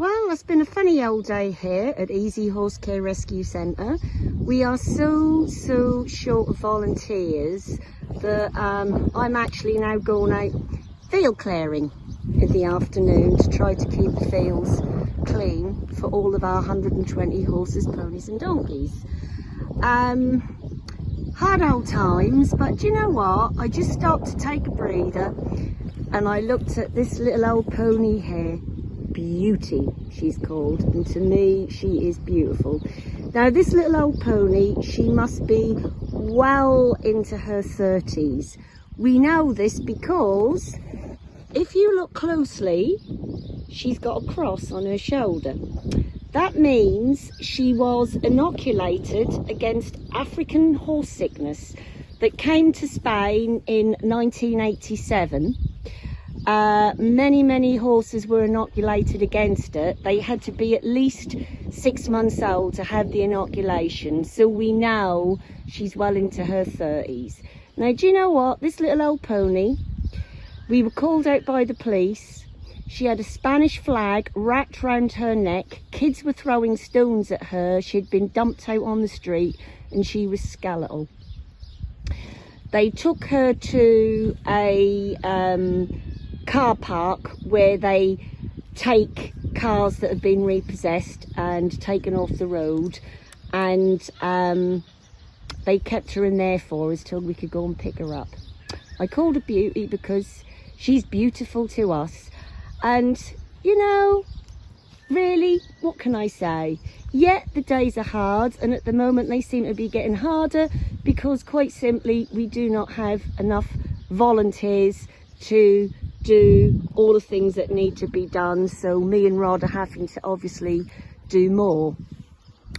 Well, it's been a funny old day here at Easy Horse Care Rescue Centre. We are so, so short of volunteers that um, I'm actually now going out field clearing in the afternoon to try to keep the fields clean for all of our 120 horses, ponies and donkeys. Um, hard old times, but do you know what? I just stopped to take a breather and I looked at this little old pony here beauty she's called and to me she is beautiful. Now this little old pony she must be well into her 30s we know this because if you look closely she's got a cross on her shoulder. That means she was inoculated against African horse sickness that came to Spain in 1987 uh, many, many horses were inoculated against it. They had to be at least six months old to have the inoculation. So we know she's well into her 30s. Now, do you know what? This little old pony, we were called out by the police. She had a Spanish flag wrapped round her neck. Kids were throwing stones at her. She had been dumped out on the street and she was skeletal. They took her to a um, car park where they take cars that have been repossessed and taken off the road. And um, they kept her in there for us till we could go and pick her up. I called her Beauty because she's beautiful to us. And you know really what can I say? Yet the days are hard and at the moment they seem to be getting harder because quite simply we do not have enough volunteers to do all the things that need to be done. So me and Rod are having to obviously do more.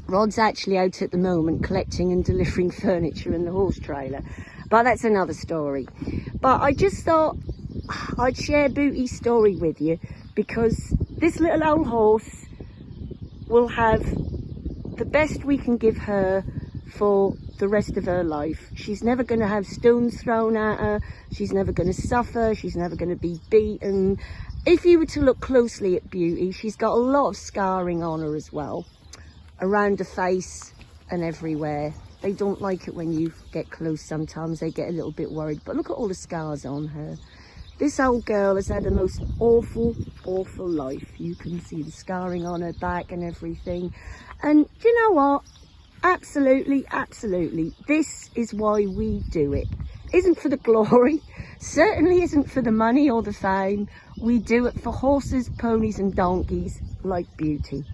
Rod's actually out at the moment collecting and delivering furniture in the horse trailer. But that's another story. But I just thought I'd share Beauty's story with you because this little old horse will have the best we can give her for the rest of her life. She's never going to have stones thrown at her. She's never going to suffer. She's never going to be beaten. If you were to look closely at Beauty, she's got a lot of scarring on her as well. Around the face and everywhere. They don't like it when you get close sometimes. They get a little bit worried. But look at all the scars on her. This old girl has had a most awful, awful life. You can see the scarring on her back and everything. And do you know what? Absolutely, absolutely. This is why we do it. Isn't for the glory, certainly isn't for the money or the fame. We do it for horses, ponies and donkeys like beauty.